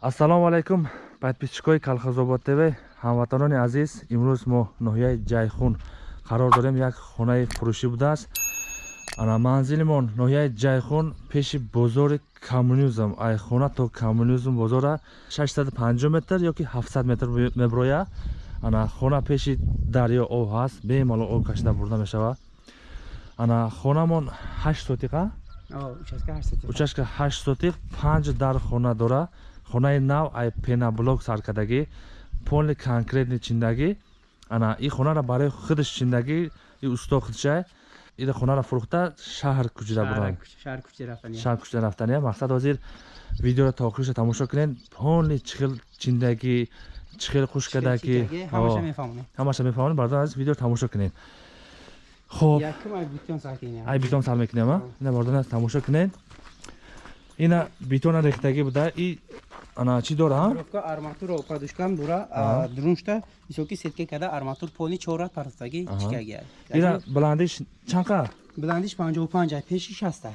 ассалому алайкум. Подписчикои калхозобод тв ҳамватанони азиз имрӯз мо ноҳияи ҷайхун. Қарор дорем як хонаи фурӯшӣ будааст. Ана манзилимон ноҳияи ҷайхун пеши бозори коммунизм. Ай хона то коммунизм бозора 650 метр ёки 700 метр меброя. Ана хона пеши дарё об ҳаст бемалол об кашида бурда мешавад ана хонамон 8 сотиқа? Участка 8 сотиқ 5 дар хона дора хонаи нав ай пенаблок саркардагӣ полни конкретни чиндагӣ ана и хонара барои худаш чиндагӣ и усто худшай ира хонара фурӯхта шаҳр кӯчида буранд шаҳр кӯчида рафтания мақсад ҳозир видеоро то охириша тамошо кунед полни чихел чиндагӣ чихел хушкадагӣ ҳамаша мефаҳмонед бардор азиз видеоро тамошо кунед хоб ай битон сар мекунем ина бардор тамошо кунед ина битона рехтагӣ буда. И ана чӣ дора арматуро подушкам дора друншта високи сетка када арматур пони чорат партаги чикага ира баландиш чанқа баландиш 55 пеши 60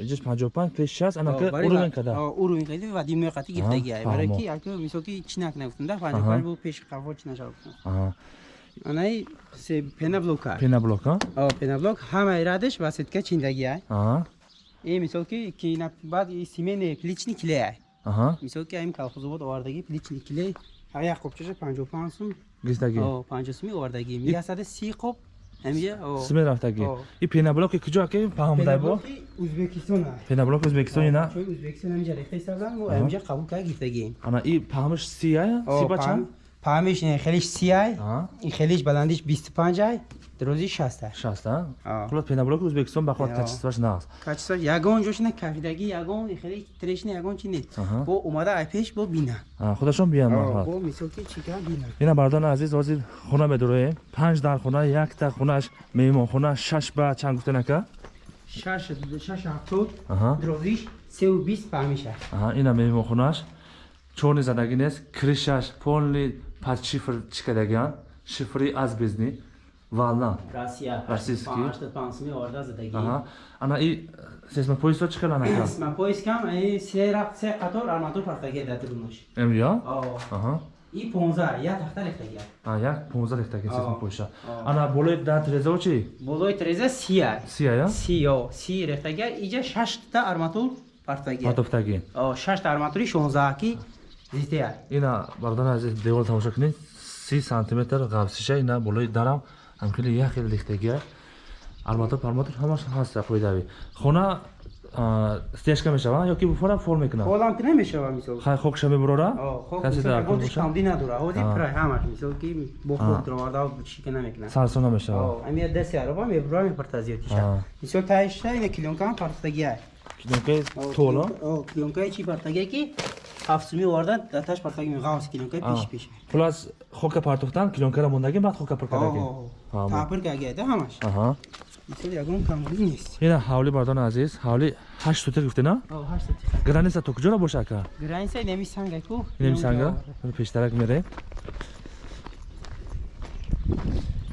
иҷас 55 пеши 60 ана ка уровень када? уровень када ва димё қати гирдаги барои ки ако високи чинак нагуфтанда 55 бу пеши қаво чина шав анай се пенаблока. Пенаблока? Пенаблок. Ҳама ирадиш ва сетка чиндаги и мисол ки ки баъд семени плични клея мисол ки ам калхозобод овардаги плични клей як қопчаша 55 сум гистаги 50 суми овардаги миясаде 30 қоп амия суми рафтаги и пенаблоки куҷо ки фаҳмдай бо. Ӯзбекистон пенаблок ӯзбекистони на? Чун ӯзбекистон амиҷа рехта исабдан мо амиҷа қабул кар гиртаги ана и паҳмиш си ая си ба чанд паҳмиш хелиш си ай и хелиш баландиш 25 ай дрози 60 60 хулос пенаблок ӯзбекистон ба хот качествоаш нааст качествоаш ягон ҷошина кафидаги ягон хели трешни ягон чи нест бо омада ай пеш бо бина худашон биям бо мисол ки чика бина ина бардони азиз ҳозир хона медуроем панҷ дар хона якта хонааш меҳмонхона шаш ба чанд гуфтен ака шаш шаш ҳафтод дрозиш сеу бист фаҳмиша ина меҳмонхонааш чорни задаги нест кришаш полни под шифр чикадагиан шифри азбезни волна российский ана и сесмопоисо чӣ хелан ака сесмопоискам се қатор арматур партаги дар друнош эмё и 15 як тахта рехтаги а як 15 рехтаги сесмопоиша ана болои дар трезао чи болои треза сия сия сиё си рехтаги иҷа 6 та арматур партаги партофтаги 6 та арматури 16 ки зития ина бардан азиз девор тамошо кунед 30 сантиметр ғавсиша ина болои дарам ҳамхели як хел рехтагия арматур парматур ҳамаш ҳаст қоидави хона стяжка мешава? Ёки буфора фор мекуна холам ки намешава мисол. Хай хокша мебурора каси дар кӯша камди надора. Ҳози прай ҳамаш мисол ки бо хок дроварда шика намекуна сарсон намешава амия дасти ароба мебура мепарта зиётиша мисол таиша ина килёнка ҳам партагия килёнкаи тола? килёнкаи чи партагия ки ҳафтсуми овардан даташ партаги меғавс килёнкаи пеш пеш плюс хока партохтан килёнкара мондаги баъд хока паркадаги тапир кагида ҳамаш мисол ягон камули нест ина ҳавли бардони азиз ҳавли ҳашт сутиқ гуфтена граниса то куҷора боша ака граниса неми санга ку неми санга пештарак мерем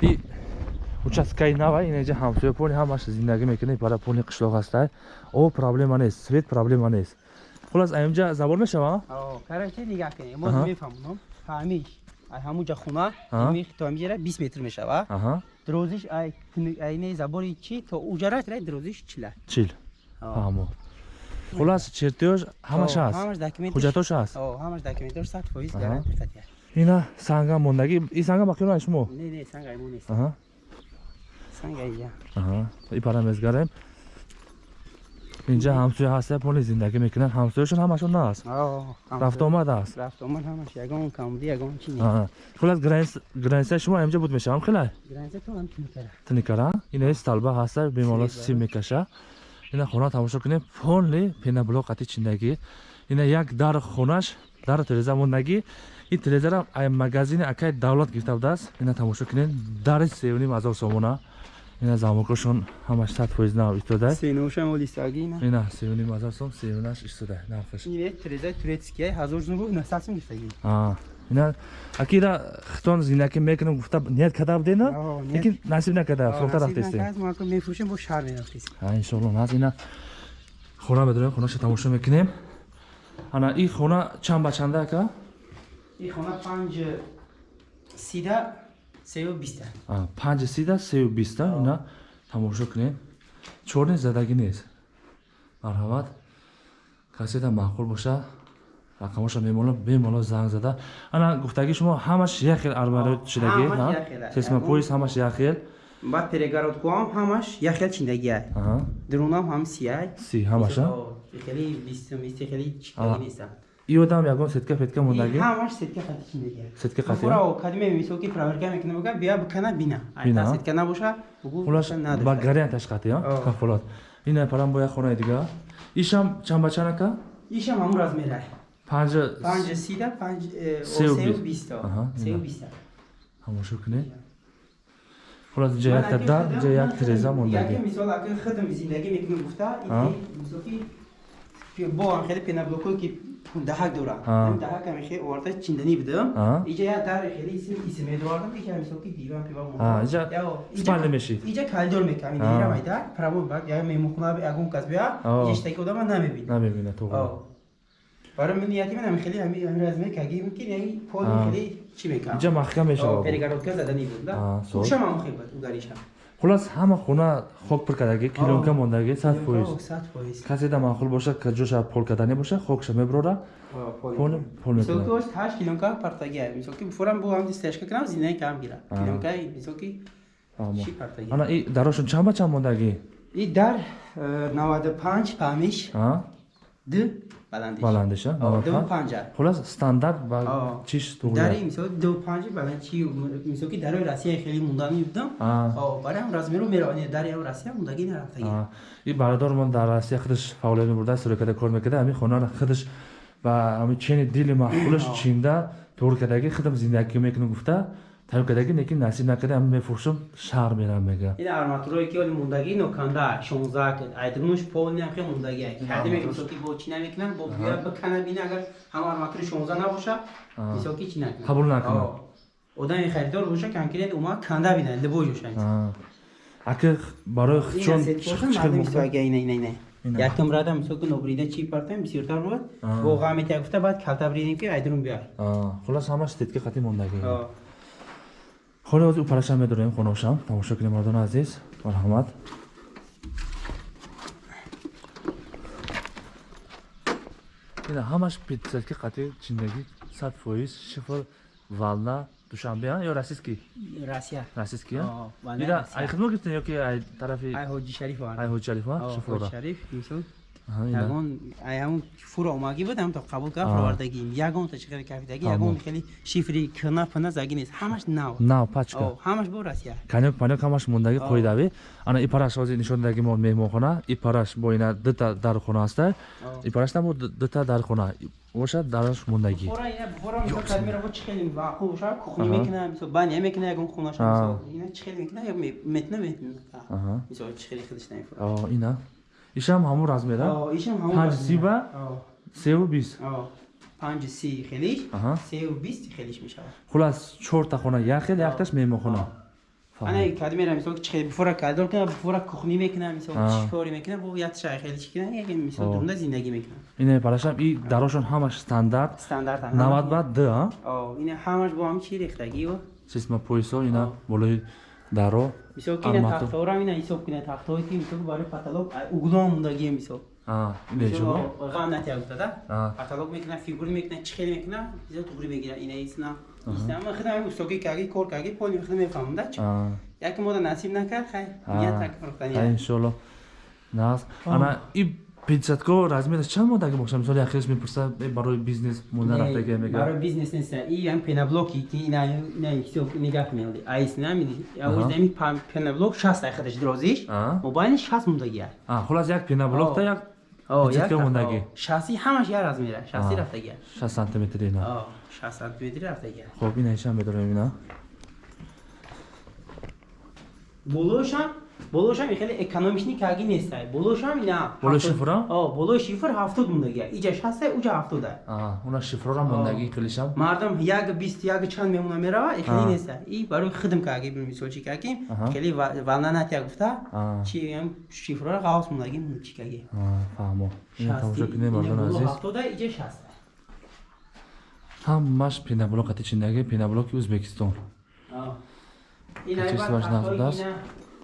и участкаи нава инеҷа ҳамсоя пони ҳамаш зиндагӣ мекунад бара пони қишлоқ ҳастай об проблема нест свет проблема нест хулас аинҷа забор мешава? Карачи нигаҳ кунед мо мефаҳмонам. Фаҳмиш. Ҳамунҷа хуна то ҳамиҷара бист метр мешава. Дрозиш айне забори чи? То уҷара дрозиш чила? Чил. Фаҳмо. Хулас чертёж ҳамаш ҳаст ҳуҷҷатош ҳаст ҳамаш документош сад фоиз гарантия катия ина санга мондагӣ? И санга бақиёна шумо? Не не санга мо нест. Санга ия. И парамезгарем инҷа ҳамсоя ҳаста пони зиндагӣ мекунад ҳамсояшон ҳамашон нааст. Рафтуомад аст. Хулас граниса шумо инҷа буд мешавам хелай? Тникара инаи сталба ҳаста бемоло сим мекаша. Ина хона тамошо кунем. Полни пенаблоқати чиндагӣ. Ина як дар хонаш дар тиреза мондагӣ ин тирезара магазини акай давлат гирифта будааст ина тамошо кунем. Дари сеюним ҳазор сомона ина замокошон ҳамаш сад фоиз нав истода. Сеношам олистаги ина сеюни мазар сом сеюнаш истода навхаш иве трезай турецкия ҳазор зумру насасим гифтаги а ина акира хитон зинаки мекунам гуфта ният када будена лекин насиб накада фурохта рафтестем мефурӯшем бо шаҳр мерафтестем а иншоалло наз ина хона медорем хонаша тамошо мекунем. Ана ин хона чанд ба чанда ака ин хона панҷ сида сею биста А, панҷ сида сею биста ина тамошо кунем чорни задагӣ нест. Марҳамат каседа маъқул боша рақамоша мемола бемало занг зада. Ана гуфтаги шумо ҳамаш як хел армаро шидагӣ ҳамаш як хел аст. сесма пояс ҳамаш як хел баъд перегородкуам ҳамаш як хел чиндагиай Аҳа. дурунам ҳам сиай си ҳамаша хели бистум хели чиндагӣ нестам и одам ягон сетка фетка ҳамаш сетка сетка фура кадиме проверка бага бия бикана бина. Бина. сетка набоша ба кафолат парам бо як хонаи ишам сида панҷ биста. Биста. Ҳамошо хулас ҷа дар ҷа як тиреза мисол хидм зиндагӣ мекунем гуфта мисол ки бо хеле ки даҳак дора Ага. ин даҳак ами хеле оварда чинданӣ бидам Ага. иҷа як дар хеле исм исм медовардам иҷа мисол ки диван пива Ага, иҷа спални мешид. иҷа калидор мекам ин майда право бак я мемухона ягон кас бия иҷа штаки одама намебинам намебина тоғра барои мин нияти минам хеле ҳами ҳами разме каги мумкин яни пои Ага. хеле чӣ мекам? Иҷа маҳкам мешавад перегородка заданӣ буд да? Ага, сол. ушам ам хебат угаришам хулас ҳама хона хок пур кардагӣ килонка мондагӣ сад фоиз. фоиз. Каседа маъқул боша ҷоша пол кардани боша хокша меброра. Пол пол мисол ки мекунад ост ҳашт килонка партагия мисол ки фурам бу ҳам стяжка кунам зинаи кам гира. Ага. килонка мисол ки Амо. ши партагия ана и дарошон чанд ба чанд мондагӣ? И дар э, наваду панҷ памиш ду баландиш. Баландиша О, ду панҷа. Хулас стандарт ба чиш дари туғра мисол ду панҷи баландчи мисол ки дарои россия хеле мундани будам А. барои ҳам размеру меравани дари ҳам россия мундаги нарафтагия и бародармон дар россия худаш фаъолият мебурда суракада кор мекарда. Ҳамин хонара худаш ба ҳамин чени дили маъқулаш чинда туғр кардагӣ худам зиндагӣ мекунам гуфта тайёр кардагӣ лекин насиб накарда ҳамин мефурӯшам шаҳр мерам мега ин арматурое ки оли мундаги ноканда 16 айдмуш полни ҳам хеле мундаги кадиме мисол ки бо чӣ намекунам? Бо бия бикана бина агар ҳама арматури 16 набоша мисол ки чӣ накунам Қабул накунам. Одами харидор боша конкрет ума канда бина либо жоша ака барои чон ина Ина. якм рада мисол ки нобрида чӣ партам бисёртар Ага. бо ғамета гуфта баъд калта бридем ки айдрум бияй хулас ҳамаш тетки қати мондагӣ холи ҳозир упараша медорем хоношам тамошо кунем мардони азиз. Марҳамат. Ина ҳамаш пятисадки қати чиндагӣ сад фоиз шифр вална душанбе ё расистки? Россия. Расистки О, вална ина Россия. ай хидмат гирифтен ёки ай тарафи ай ҳоҷи шариф ай ҳоҷи шарифа шифрора ягон ҳамун фура омагӣ буд ҳам то қабул кард Аа. фуровардагӣ ягон та чиқари кафидагӣ ягон хеле шифри кна пна загӣ нест. Ҳамаш нав. Нав пачка. Ҳамаш бо россия. Канёк панёк ҳамаш мондагӣ Aa. қоидави ана и параш ҳозир нишон дадаги мо меҳмонхона. И параш бо ина дута дархона аста. И параш намо дута дархона. Бошад дараш мондагӣ. Ина хеле мекуна мекуна хеле мекуна хеле ишам ҳамун размера? Ишам ҳамон панҷ сиба? О, севу бист? Панҷ си хелиш? Сеу бист хелиш мешавад хулас чорта хона. Як хел якташ меҳмонхона ана кадмера мисол чӣ хеле буфура калдор кунам буфура кухни мекунам мисол чӣ кори мекунам бо ятша хеле чӣ кунам як мисол О. дурунда зиндагӣ мекунам. Ина парашам и дарошон ҳамаш стандарт стандарт навад ба д а? О, ина ҳамаш бо ҳам чӣ рехтагио система поясо ина болои даро мисол ки ина арматур. тахтаорам ина ҳисоб кунед тахтаое ки мисол ки барои паталок углом мондагие мисол. А, ина ҷумо ғам натия гуфтада Аа. паталок мекунад фигур мекунад чӣ хеле мекунад мисол туғри мегирад ина исна исна ама хидам устокӣ каги кор каги поли хидам мефаҳмда чӣ? А. яке мода насиб накард хай. А. ният Ай, накард иншолло нас. Ана и пятисадко размераш чанд модаги бошад мисол як хелаш мепурса э, барои бизнес монда рафтаги мега барои бизнес нест и ям пенаблоки ки ина ина ҳисоб нигах меоди айс намиди Аҳа. ами пенаблок 60 ай хидаш дурозиш Аа. мобайни 60 мондагия А, хулас як пенаблокта О. як О, як мондагӣ. рафта. шаси ҳамаш як размера шаси Аа. рафтагия 6 сантиметри ина О, 60 сантиметри рафтагия хоб ина ишам медорем ина болошам болошам хеле экономичный каги нестай болошам ина Болои ҳафтод- шифра? о болои шифр ҳафтод мондагия иҷа шастай уҷа ҳафтода Аа, уна шифрора мондагӣ килишам. мардам як бист як чанд мемуна мерава и А. хеле неста и барои хидм каги мисол чи каги хеле ва- валнанатия гуфта А. чи ам шифрора ғавс мондаги чи каги фаҳмо. Тамошо кунем ина мардони боло азиз. ҳафтода иҷа шаста ҳамаш пенаблоқати чиндаги пенаблоки ӯзбекистон. ина Качиш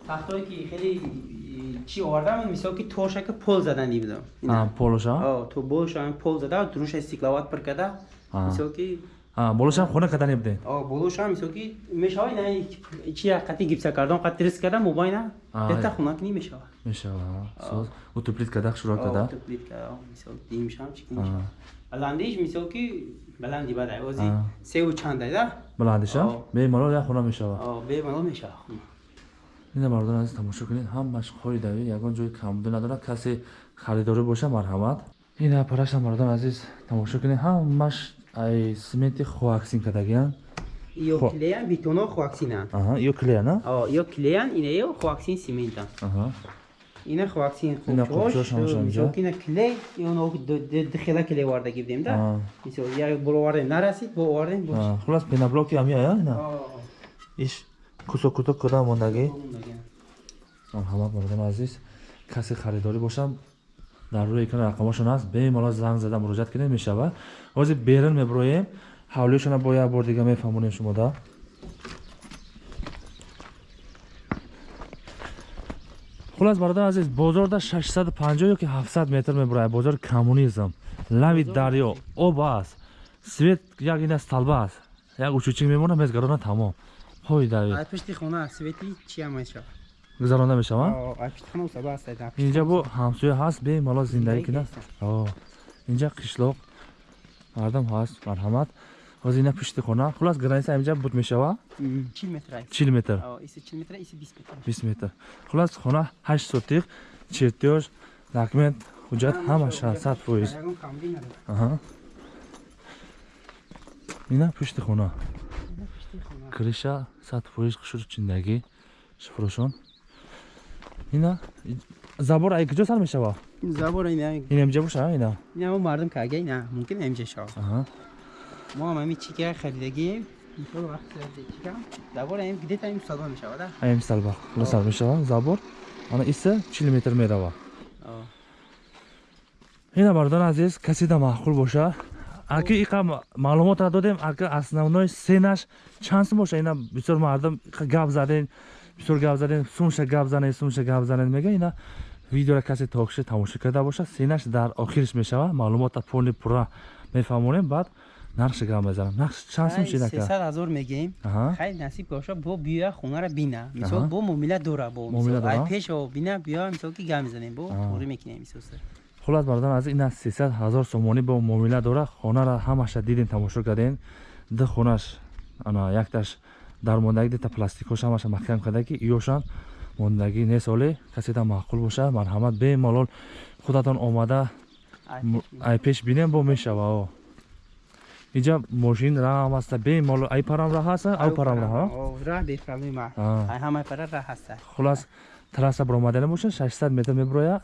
тахтое ки ки хеле и, чи овардам мисол ки тошака пол заданӣ будам Аа, полоша? О, то болошам пол зада дуруша стекловат пир када А. мисол ки Аа, болошам хона кадане будем. о болошам мисол ки мешава ина чи қати гипса кардон қати рис када мобайна А, бета е. хунакни мешава мешава. Соз утуплит када. О, то плитка о, мисол димшам чи А. баландиш мисол ки баланди бадай ози А. севу чандай да баландиша О. бемалол як хона мешава о бемало мешава ина мардон азиз тамошо кунед. Ҳамаш хоридави ягон ҷои камбуди надорад. Касе харидорӣ боша марҳамат. Ина параша мардон азиз тамошо кунед. Ҳамаш ай сименти хоаксин кадагиян ио Хо. клеян бетоно хоаксинан ё клея на о ио клеян ина ио хоаксин симентан ина хоаксин Ина хубчош хубчош ҳамаша инҷа. мисол ки ина клей дихела клей вардаги будем да? Мисол як бор овардем нарасид бо овардем хулас пенаблоки ҳамия ина иш кусок кусок куда мондагӣ. Марҳамат мардон азиз. Касе харидорӣ бошам дар рӯи экран рақамошон аст. Бемалол занг зада муроҷиат кунед мешава. Ҳозир берин меброем. Ҳавлиёшона бо як бор дига мефаҳмонем шумода хулас бародар азиз бозорда 650 ёки 700 метр меброяд. Бозори коммунизм. Лави дарё об аст. Свет як ина сталба аст. Як учучик мемонад мезгарона тамом ҳои дави ай пишти хона свети чия мешава гузаронда мешавад ай пишти хона усаба аст инҷа бо ҳамсоя ҳаст бемалол зиндагӣ кунад. О, инҷа қишлоқ мардам ҳаст марҳамат. Ҳозир ина пишти хона хулас граниса инҷа буд мешава? Чил метр чил метр. Бист метр. Хулас хона ҳашт сотиқ чертёж документ ҳуҷҷат ҳамаш ҳаст сад фоиз ина пишти хона Ина криша сад фоиз шуд чиндагӣ. Шифрошон ина забор ай куҷо сар мешава? Забор ина ин имҷа боша ина? Ина мо мардум кага ина? Мумкин амҷа шава? Аҳа. мо ҳам ами чика харидагием. Мисол вақт чика забор ам где-то ам садо мешава да? Аям салба хулосар мешава. Забор. Ана иса чил метр мерава. Ина мардон азиз касида маъқул боша аки иқа маълумотро додем ака основной сенаш чанд сум боша? Ина бисёр мардум гап задем бисёр гап задем сумша гап занед сумша гап занед мега ина видеоро касе токиша тамошо карда боша сенаш дар охириш мешава маълумота полни пурра мефаҳмонем баъд нархша гап мезанам. Нарх чанд сум ай, шинака 300 ҳазор мегем. Аҳа. хай насиб боша бо биёя хонара бина. Мисол бо муомила дора бо. Муомила мисол ай дора? пеш о бина биё мисол ки гап мезанем бо А. орӣ мекунем мисол хулас мардон аз ина 300 ҳазор сомонӣ бо муомила дора хонара ҳамаша дидем тамошо кардем ду хонаш ана якташ дармондагӣ дита пластикош ҳамаша маҳкам карда ки иёшан мондагӣ не соле касида маъқул боша. Марҳамат бемалол худатон омада. Ай, м- пеш ай пеш бинем бо мешава о иҷа мошин раҳам аста бемалол. Ай парам раҳ аста? Ав парам раҳ О, раҳ бепроблема А. ай ҳамаи пара раҳ ҳаста хулас трасса баромадане боша 600 метр меброя.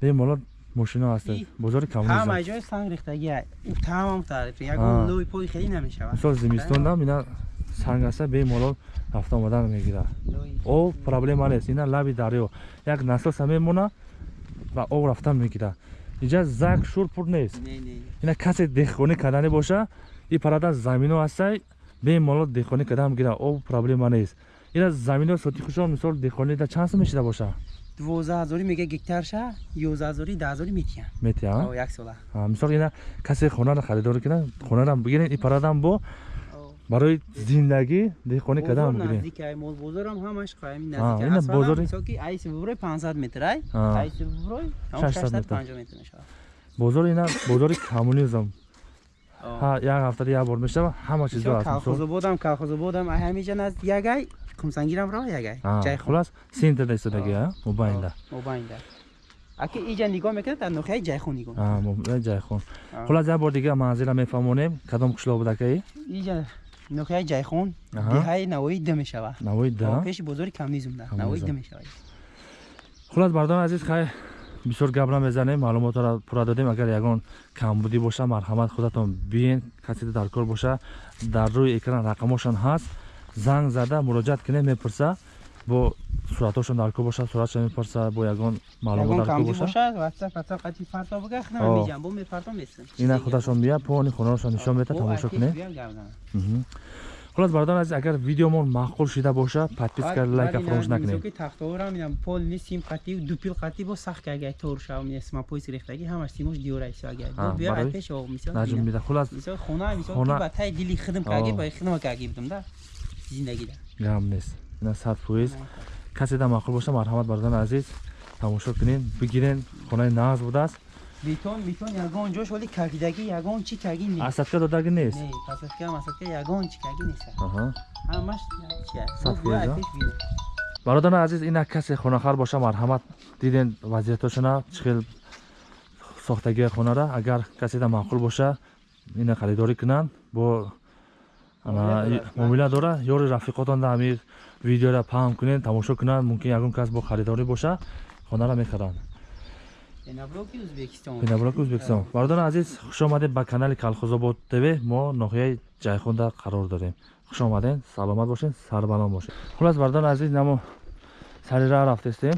Бемалол мошино аста И бозори коммунизм ҳамаи ҷой санг тамом тариф А. ягон лӯи пои хеле намешавад мисол зимистондам ина санг аста бемалол рафта омадан мегирад об проблема нест ина лаби дарё. Як насоса мемона ва об рафта мегирад иҷа зак шур пур нест. Не не ина касе деҳқонӣ кардане боша и парада замино ҳастай бемалол деҳқонӣ карда мегирад об проблема нест. Ина замино соти хушон мисол деҳқонида чанд сум мешида боша дувоздаҳ ҳазорӣ мега гектарша ёздаҳ ҳазорӣ даҳ ҳазорӣ метиҳан метия О, як сола. Мисол ина касе хонара харидорӣ кунад? Хонарам бигирен и парадам бо? Барои зиндагӣ деҳқонӣ бозор бигирен наздик ай мол бозорам ҳамаш қаими наздик бозори- мисол ки айси буброй 500 метр ай? Айси буброй 600 метр. 650 метр мешавад бозори ина бозори коммунизм як ҳафтада як бор мешава ҳама аст мисол колхозободам колхозободам ҳамиҷа назд ягай? Кумсангирам рава ягай? Ҷай хулас сентрда истодагӣ а мубайнда мобайнда. Аки иҷа нигоҳ мекунад дар нохияи ҷайхон нигоҳ ҷайхон хулас як бор дигар манзила мефаҳмонем кадом қишлоқ будакаи иҷа нохияи ҷайхон деҳаи навои да мешавад навои да пеши бозори коммунизм да Коммунизм. навои да мешавад. Хулас бардони азиз хай бисёр гап намезанем маълумотро пурра додем. Агар ягон камбудӣ боша марҳамат худатон биен касе дар кор боша дар рӯи экран рақамошон ҳаст занг зада муроҷиат кунем мепурса бо суратошон дар кор боша суратшон мепурса бо ягон маълумот дар кор бошаина худашон бия пони хонарошон нишон мета тамошо кунем хулас бародарон азиз агар видеомон маъқул шида боша подписка лайка фаромӯш накунед. тахтаора мидам пол не сим қатӣ дупил қатӣ бо сахт агай тор шав мисма поис рехтаги ҳамаш симош диёра исо агай бия ай пеш ов мисал наҷум мида. Хулас хона мисал ба тай дили хидм каги ба хидма каги будам да. Зиндагида. Гам нест. Ина сад поис каседа маъқул боша марҳамат бародарон азиз тамошо кунед бигирен хонаи нағз будааст бетон бетон ягон ҷош вале кагидаги ягон чӣ каги нест асадка додаги нест асадка масадка ягон чӣ каги нест ҳамаш бародари азиз ина касе хонахар боша марҳамат диден вазиятошона чӣ хел сохтагии хонара агар каседа маъқул боша ина харидорӣ кунанд бо муомила дора ёри рафиқотонда ҳами видеора паҳм кунед тамошо кунанд мумкин ягон кас бо харидорӣ боша хонара мехаранд пенаблоки ӯзбекистон бародари азиз хуш омадед ба канали калхозобод тв. Мо ноҳияи ҷайхунда қарор дорем хуш омадед саломат бошед сарбалом бошед. Хулас бародари азиз намо сари ра рафтестем.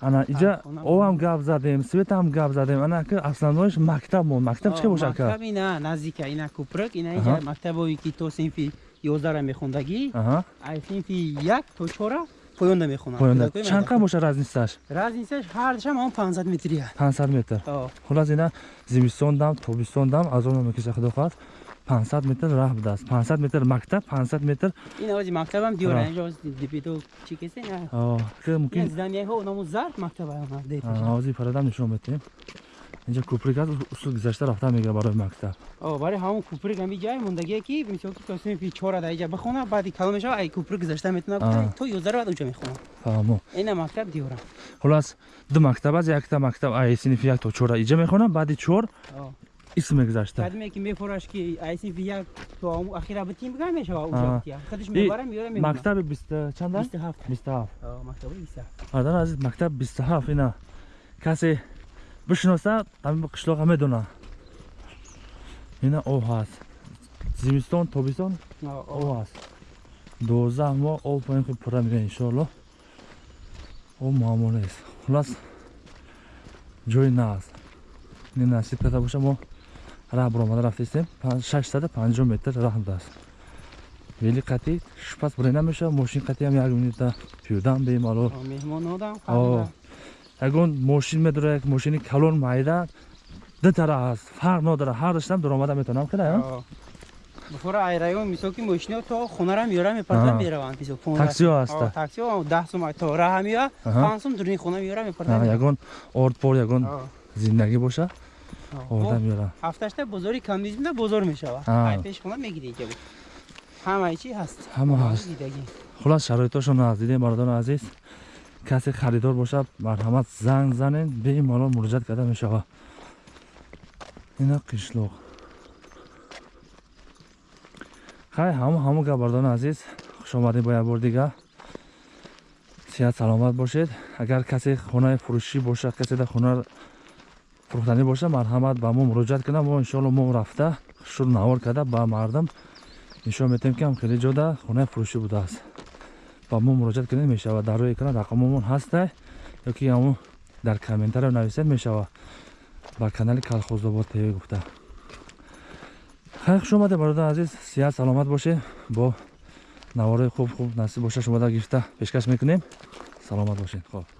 Ана иҷа овам гап задем светам гап задем. Ана ки основноиш мактаб мо мактаб чӣ боша ка? Ина наздика ина кӯпрак ина иҷа мактабое ки то синфи ёздара мехондагӣ. Ай синфи як то чора поёнда мехонам чанд қа боша разницаш разницаш ҳардашам он 500 метрия. 500 метр. Хулас ина зимистон дам тобистон дам аз он мекиша худохоҳад 500 метр раҳ будааст 500 метр мактаб 500 метр ин ози мактабам диёра инҷо дипито чӣ кесе? Ки мумкин зданиyaҳо ному зард мактаба ози парадам нишон метем инҷа кӯприк аст усул гузашта рафта мегира барои мактаб. Барои ҳамон кӯприк ҳами ҷай мондагие ки мисол ки то синфи чора дар иҷа бихона баъди калон мешава ай кӯприк гузашта метавона то ёздаро баъд уҷа мехонам фаҳмо. Ина мактаб диёрам хулас ду мактаб аст якта мактаб ай синфи як то чора иҷа мехонам баъди чор исм мегузашта. Кадме ки мефораш ки ай синфи як то ахира битим бигам мешава уҷа худиш мебарам меёрам мемонам мактаби биста чанд аст бисту ҳафт. Бисту ҳафт. Мактаби бисту ҳафт. Адар азиз мактаб бисту ҳафт ина. Касе бишиноса ами қишлоқа медона. Ина об ҳаст. Зимистон тобистон? Об. Ҳаст. Дувоздаҳ моҳ об поин ки пурра мега иншоалло об муаммо нест. Хулас ҷои нағз ин насиб карда боша мо раҳ буромада рафтаистем 650 метр раҳ будааст вели қати шупас бурен намешавад мошин қатиам як минута пиёдам бемалол ягон мошин медора як мошини калон майда. Ду тараф аст фарқ нодара ҳардаштам дуромада метавонам када бифора ай район мисол ки мошиниҳо то хонара меёра мепарда мераванд таксиҳо аста. Таксиҳо даҳ сум то раҳа меоя панҷ сум дуруни хона меёра мепарда ягон ордпор ягон зиндагӣ боша орда меёра ҳафташта бозори камдизмда бозор мешавад. Ай пешхона мегири иҷа ҳамаи чи ҳаст? Ҳама ҳаст. хулас шароитошон аз дидем бародарони азиз касе харидор бошад марҳамат занг занед бемалол муроҷиат карда мешавад. Ина қишлоқ. Хай ҳамо ҳамо гапбардони азиз. Хушомадед бо як бор дигар сеҳат саломат бошед. Агар касе хонаи фурӯшӣ бошад каседа хона фурӯхтанӣ бошад марҳамат ба мо муроҷиат кунад. Мо иншоалло мо рафта. Шур навор карда ба мардам нишон метем ки ҳам хеле ҷода хонаи фурӯшӣ будааст ба мо муроҷиат кунед мешавад. Дар рӯи экран рақамомон ҳаста ёки ҳамун дар комментарио нависед мешавад. Ба канали калхозобод тв гуфта. Хай хуш омаде бародари азиз сеҳат саломат бошед бо навораи хуб хуб насиб боша шумода гирифта пешкаш мекунем. Саломат бошед хоб